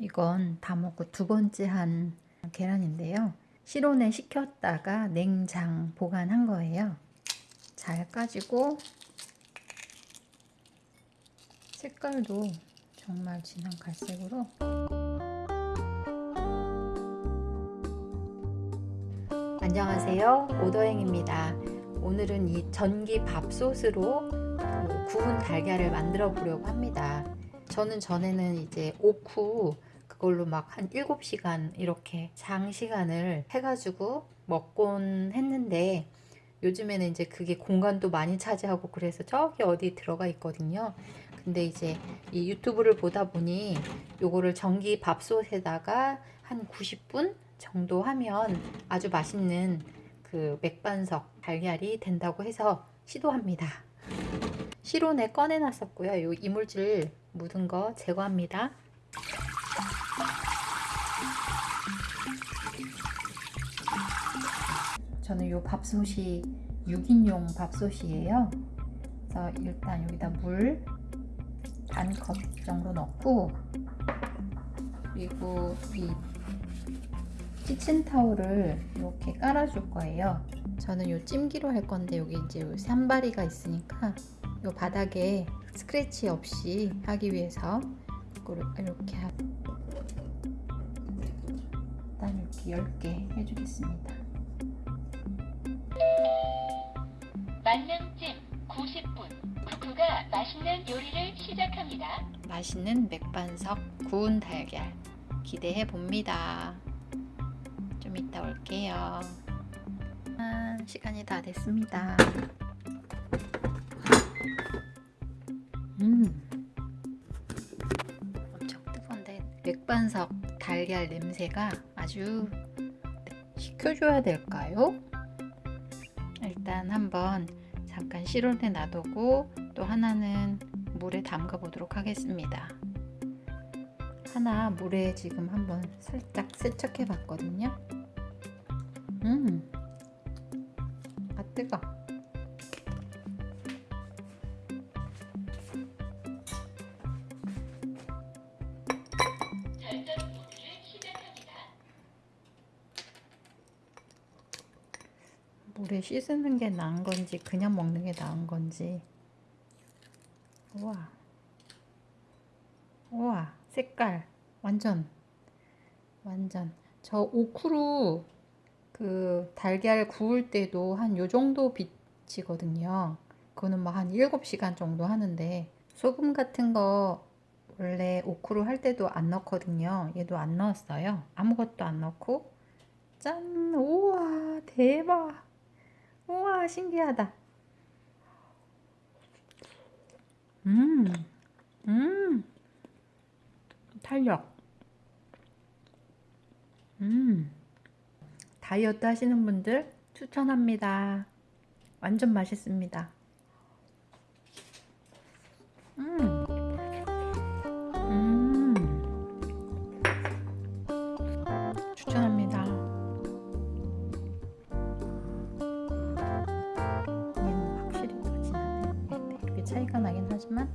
이건 다 먹고 두 번째 한 계란인데요. 실온에 식혔다가 냉장 보관한 거예요. 잘 까지고 색깔도 정말 진한 갈색으로 안녕하세요 오더행입니다 오늘은 이 전기 밥솥으로 그 구운 달걀을 만들어 보려고 합니다 저는 전에는 이제 오쿠 그걸로 막 한 7시간 이렇게 장시간을 해가지고 먹곤 했는데 요즘에는 이제 그게 공간도 많이 차지하고 그래서 저기 어디 들어가 있거든요. 근데 이제 이 유튜브를 보다 보니 요거를 전기 밥솥에다가 한 90분 정도 하면 아주 맛있는 그 맥반석 달걀이 된다고 해서 시도합니다. 실온에 꺼내 놨었고요. 요 이물질 묻은 거 제거합니다 저는 요 밥솥이 6인용 밥솥이에요. 그래서 일단 여기다 물 반 컵 정도 넣고 그리고 이 키친 타올을 이렇게 깔아줄 거예요. 저는 요 찜기로 할 건데 여기 이제 요 산바리가 있으니까 요 바닥에 스크래치 없이 하기 위해서 이렇게 일단 이렇게 10개 해주겠습니다 만능찜 90분 쿠쿠가 맛있는 요리를 시작합니다. 맛있는 맥반석 구운 달걀 기대해 봅니다. 좀 이따 올게요. 아, 시간이 다 됐습니다. 음, 엄청 뜨거운데 맥반석 달걀 냄새가 아주 식혀줘야 될까요? 일단 한번 잠깐 실온에 놔두고 또 하나는 물에 담가 보도록 하겠습니다. 하나 물에 지금 한번 살짝 세척해 봤거든요. 음, 아 뜨거. 물에 씻는 게 나은 건지 그냥 먹는 게 나은 건지. 우와, 우와 색깔 완전 완전 저 오크루 그 달걀 구울 때도 한 요 정도 빛이거든요. 그거는 뭐 한 7시간 정도 하는데 소금 같은 거 원래 오크루 할 때도 안 넣거든요. 얘도 안 넣었어요. 아무것도 안 넣고 짠! 우와 대박! 우와 신기하다. 음, 음, 탄력. 음, 다이어트 하시는 분들 추천합니다. 완전 맛있습니다. 음. 차이가 나긴 하지만